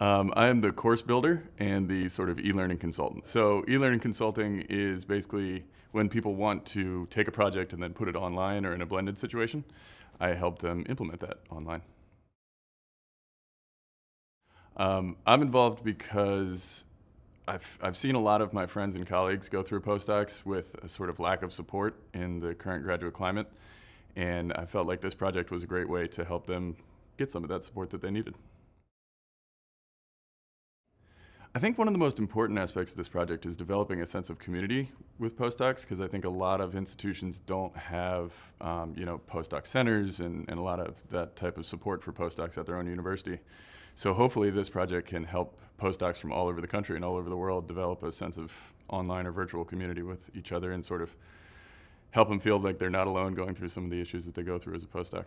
Um, I am the course builder and the sort of e-learning consultant. So e-learning consulting is basically when people want to take a project and then put it online or in a blended situation, I help them implement that online. Um, I'm involved because I've, I've seen a lot of my friends and colleagues go through postdocs with a sort of lack of support in the current graduate climate, and I felt like this project was a great way to help them get some of that support that they needed. I think one of the most important aspects of this project is developing a sense of community with postdocs because I think a lot of institutions don't have, um, you know, postdoc centers and, and a lot of that type of support for postdocs at their own university. So hopefully this project can help postdocs from all over the country and all over the world develop a sense of online or virtual community with each other and sort of help them feel like they're not alone going through some of the issues that they go through as a postdoc.